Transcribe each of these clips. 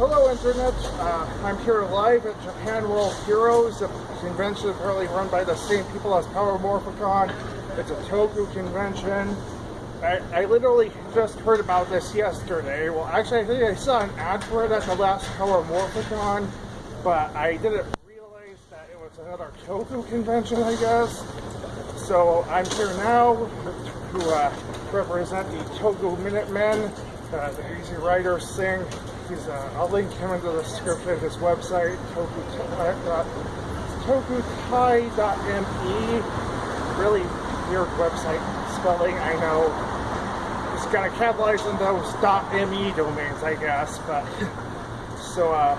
Hello Internet, uh, I'm here live at Japan World Heroes, a convention apparently run by the same people as Power Morphicon. It's a Toku convention. I, I literally just heard about this yesterday. Well, actually, I think I saw an ad for it at the last Power Morphicon, but I didn't realize that it was another Toku convention, I guess. So I'm here now to uh, represent the Toku Minutemen. Uh, the Easy Rider Sing. He's, uh, I'll link him into the description of his website, tokutai.me. Really weird website spelling, I know. Just gotta capitalize in those .me domains, I guess. But so, uh,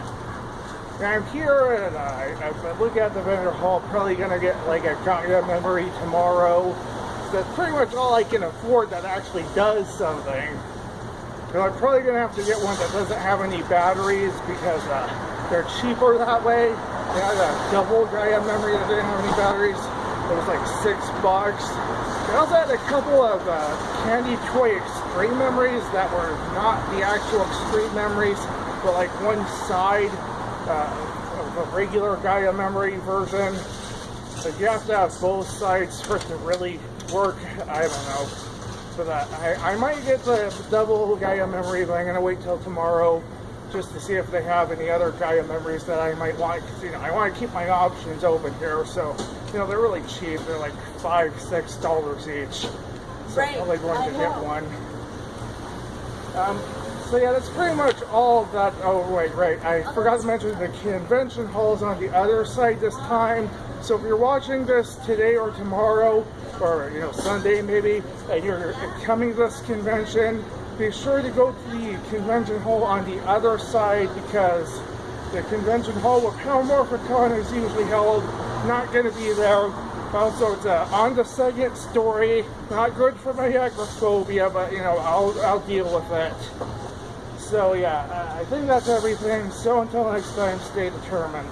I'm here and uh, I, look at the vendor hall. Probably gonna get like a Gaia memory tomorrow. That's pretty much all I can afford that actually does something. So I'm probably going to have to get one that doesn't have any batteries because uh, they're cheaper that way. They had a double Gaia memory that didn't have any batteries. It was like six bucks. They also had a couple of uh, Candy Toy Extreme memories that were not the actual Extreme memories, but like one side uh, of a regular Gaia memory version. But you have to have both sides for it to really work. I don't know for that. I, I might get the double Gaia memory, but I'm going to wait till tomorrow just to see if they have any other Gaia memories that I might want. Cause, you know, I want to keep my options open here. So, you know, they're really cheap. They're like five, six dollars each. So right. I'm probably going to get one. Um, so yeah, that's pretty much all that. Oh wait, right. I forgot to mention the convention hall is on the other side this time. So if you're watching this today or tomorrow, or you know Sunday maybe, and you're coming to this convention, be sure to go to the convention hall on the other side because the convention hall where Power Morphicon is usually held, not going to be there. Also, it's uh, on the second story. Not good for my agoraphobia, but you know, I'll, I'll deal with it. So yeah, uh, I think that's everything. So until next time, stay determined.